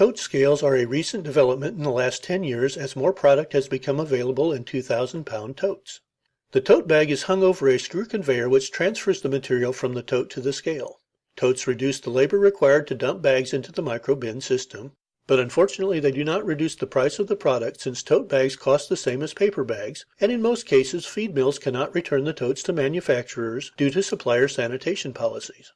Tote scales are a recent development in the last ten years as more product has become available in 2,000 pound totes. The tote bag is hung over a screw conveyor which transfers the material from the tote to the scale. Totes reduce the labor required to dump bags into the micro bin system, but unfortunately they do not reduce the price of the product since tote bags cost the same as paper bags, and in most cases feed mills cannot return the totes to manufacturers due to supplier sanitation policies.